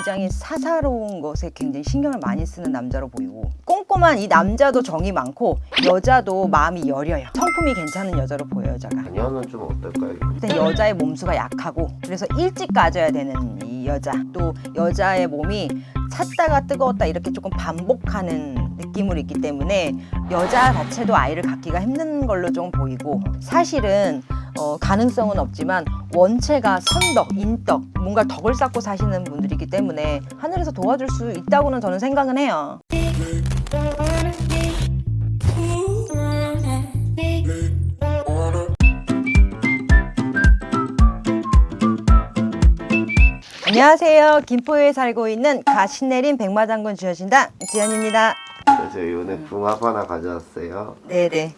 굉장히 사사로운 것에 굉장히 신경을 많이 쓰는 남자로 보이고 꼼꼼한 이 남자도 정이 많고 여자도 마음이 여려요. 성품이 괜찮은 여자로 보여요 여자가. 자녀는 좀 어떨까요? 일단 여자의 몸수가 약하고 그래서 일찍 가져야 되는 이 여자. 또 여자의 몸이 찼다가 뜨거웠다 이렇게 조금 반복하는 느낌으로 있기 때문에 여자 자체도 아이를 갖기가 힘든 걸로 좀 보이고 사실은 어, 가능성은 없지만 원체가 선덕, 인덕, 뭔가 덕을 쌓고 사시는 분들이기 때문에 하늘에서 도와줄 수 있다고는 저는 생각은 해요. 안녕하세요. 김포에 살고 있는 가신내린 백마장군 주여신당 지연입니다. 그래서 오늘 궁합 하나 가져왔어요. 네네.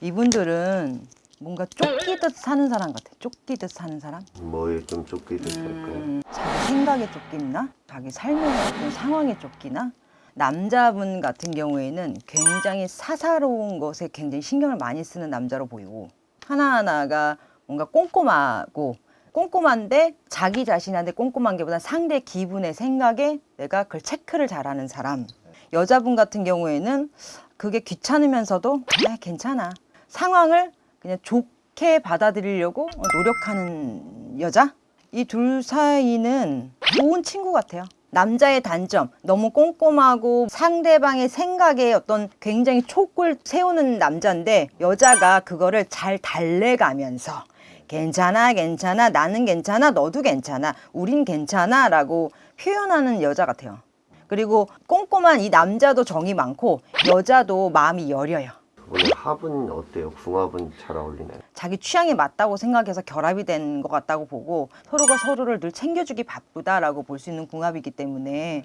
이분들은 뭔가 쫓기듯 사는 사람 같아. 쫓기듯 사는 사람? 뭐에 좀 쫓기듯 할까요? 음, 자기 생각에 쫓기나? 자기 삶의 어떤 상황에 쫓기나? 남자분 같은 경우에는 굉장히 사사로운 것에 굉장히 신경을 많이 쓰는 남자로 보이고 하나하나가 뭔가 꼼꼼하고 꼼꼼한데 자기 자신한테 꼼꼼한 게보다 상대 기분의 생각에 내가 그걸 체크를 잘하는 사람 여자분 같은 경우에는 그게 귀찮으면서도 아, 괜찮아 상황을 그냥 좋게 받아들이려고 노력하는 여자? 이 둘 사이는 좋은 친구 같아요. 남자의 단점 너무 꼼꼼하고 상대방의 생각에 어떤 굉장히 촉을 세우는 남자인데 여자가 그거를 잘 달래가면서 괜찮아 괜찮아 나는 괜찮아 너도 괜찮아 우린 괜찮아 라고 표현하는 여자 같아요. 그리고 꼼꼼한 이 남자도 정이 많고 여자도 마음이 여려요 오늘 합은 어때요? 궁합은 잘 어울리나요? 자기 취향에 맞다고 생각해서 결합이 된 것 같다고 보고 서로가 서로를 늘 챙겨주기 바쁘다라고 볼 수 있는 궁합이기 때문에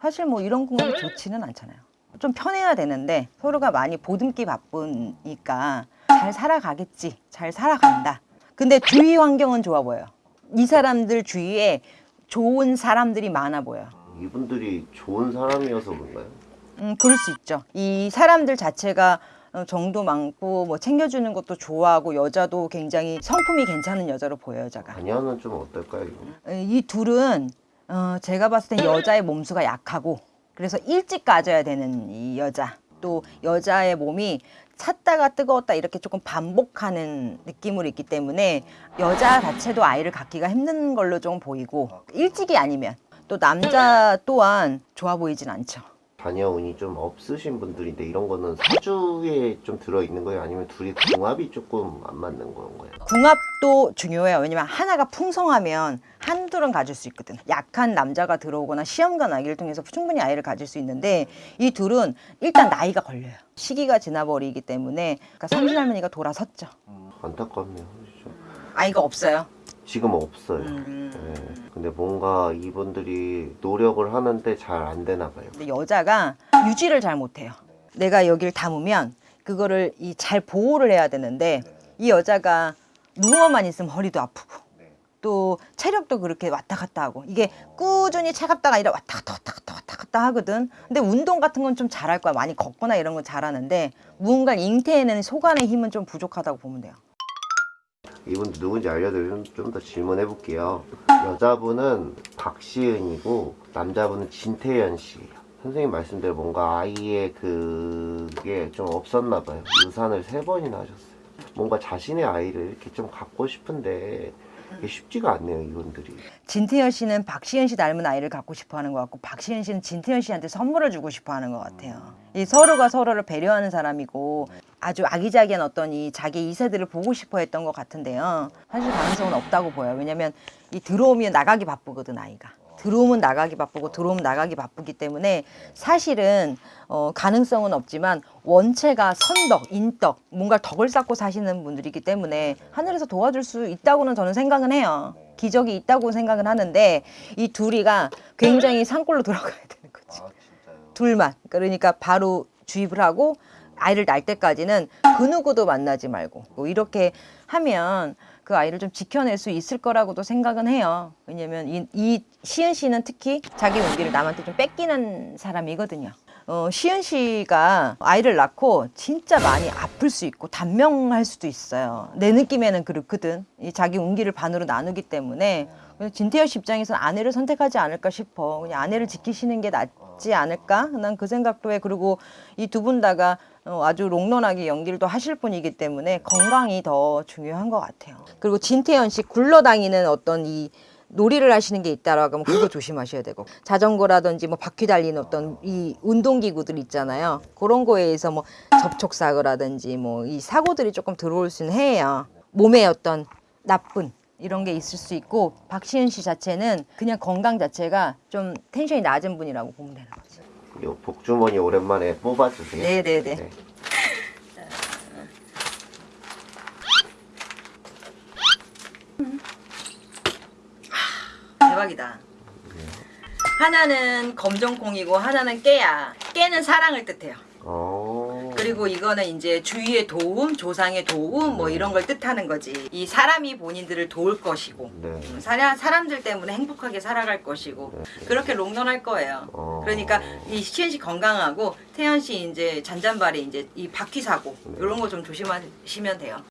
사실 뭐 이런 궁합이 좋지는 않잖아요. 좀 편해야 되는데 서로가 많이 보듬기 바쁘니까 잘 살아가겠지, 잘 살아간다. 근데 주위 환경은 좋아 보여요. 이 사람들 주위에 좋은 사람들이 많아 보여요. 이분들이 좋은 사람이어서 그런가요? 음, 그럴 수 있죠. 이 사람들 자체가 어, 정도 많고 뭐 챙겨주는 것도 좋아하고 여자도 굉장히 성품이 괜찮은 여자로 보여요, 여자가. 자녀는 좀 어떨까요? 이거? 에, 이 둘은 어, 제가 봤을 땐 여자의 몸수가 약하고 그래서 일찍 가져야 되는 이 여자 또 여자의 몸이 찼다가 뜨거웠다 이렇게 조금 반복하는 느낌으로 있기 때문에 여자 자체도 아이를 갖기가 힘든 걸로 좀 보이고 일찍이 아니면 또 남자 또한 좋아 보이진 않죠. 자녀 운이 좀 없으신 분들인데 이런 거는 사주에 좀 들어있는 거예요? 아니면 둘이 궁합이 조금 안 맞는 건가요? 궁합도 중요해요. 왜냐면 하나가 풍성하면 한둘은 가질 수 있거든. 약한 남자가 들어오거나 시험관 아기를 통해서 충분히 아이를 가질 수 있는데 이 둘은 일단 나이가 걸려요. 시기가 지나버리기 때문에 그러니까 삼신 할머니가 돌아섰죠. 안타깝네요. 그렇죠? 아이가 없어요. 지금 없어요. 음. 네. 근데 뭔가 이분들이 노력을 하는데 잘 안 되나 봐요. 근데 여자가 유지를 잘 못해요. 내가 여기를 담으면 그거를 이 잘 보호를 해야 되는데 이 여자가 누워만 있으면 허리도 아프고 또 체력도 그렇게 왔다 갔다 하고 이게 꾸준히 차갑다가 아니라 왔다 갔다 왔다 갔다 왔다 갔다 하거든. 근데 운동 같은 건 좀 잘할 거야. 많이 걷거나 이런 건 잘하는데 무언가 잉태에는 소관의 힘은 좀 부족하다고 보면 돼요. 이분 누군지 알려드리면 좀 더 질문해 볼게요. 여자분은 박시은이고 남자분은 진태현 씨예요. 선생님 말씀대로 뭔가 아이의 그게 좀 없었나 봐요. 유산을 세 번이나 하셨어요. 뭔가 자신의 아이를 이렇게 좀 갖고 싶은데 이게 쉽지가 않네요, 이분들이. 진태현 씨는 박시현 씨 닮은 아이를 갖고 싶어 하는 것 같고 박시현 씨는 진태현 씨한테 선물을 주고 싶어 하는 것 같아요. 이 서로가 서로를 배려하는 사람이고 아주 아기자기한 어떤 이 자기 이세들을 보고 싶어 했던 것 같은데요. 사실 가능성은 없다고 보여요. 왜냐면 이 들어오면 나가기 바쁘거든, 아이가. 들어오면 나가기 바쁘고 들어오면 나가기 바쁘기 때문에 사실은 어, 가능성은 없지만 원체가 선덕, 인덕, 뭔가 덕을 쌓고 사시는 분들이기 때문에 하늘에서 도와줄 수 있다고는 저는 생각은 해요. 기적이 있다고 생각은 하는데 이 둘이가 굉장히 산골로 돌아가야 되는 거지. 둘만. 그러니까 바로 주입을 하고 아이를 낳을 때까지는 그 누구도 만나지 말고 뭐 이렇게 하면 그 아이를 좀 지켜낼 수 있을 거라고도 생각은 해요. 왜냐면 이, 이 시은 씨는 특히 자기 운기를 남한테 좀 뺏기는 사람이거든요. 어, 시은 씨가 아이를 낳고 진짜 많이 아플 수 있고 단명할 수도 있어요. 내 느낌에는 그렇거든. 이 자기 운기를 반으로 나누기 때문에 진태현 씨 입장에서는 아내를 선택하지 않을까 싶어. 그냥 아내를 지키시는 게 낫지 않을까? 난 그 생각도 해. 그리고 이 두 분 다가 어, 아주 롱런하게 연기를 또 하실 분이기 때문에 건강이 더 중요한 것 같아요. 그리고 진태현 씨 굴러다니는 어떤 이 놀이를 하시는 게 있다라고 하면 그거 조심하셔야 되고 자전거라든지 뭐 바퀴 달리는 어떤 이 운동기구들 있잖아요. 그런 거에 의해서 뭐 접촉 사고라든지 뭐 이 사고들이 조금 들어올 수는 해요. 몸에 어떤 나쁜 이런 게 있을 수 있고 박시은 씨 자체는 그냥 건강 자체가 좀 텐션이 낮은 분이라고 보면 되는 거지. 요 복주머니 오랜만에 뽑아주세요. 네네네. 네. 대박이다. 하나는 검정콩이고 하나는 깨야. 깨는 사랑을 뜻해요. 어. 그리고 이거는 이제 주위의 도움, 조상의 도움 뭐 이런 걸 뜻하는 거지. 이 사람이 본인들을 도울 것이고 네. 음, 사람, 사람들 때문에 행복하게 살아갈 것이고 그렇게 롱런할 거예요. 어. 그러니까 이 시현 씨 건강하고 태연 씨 이제 잔잔발이 이제 이 바퀴 사고 이런 거 좀 조심하시면 돼요.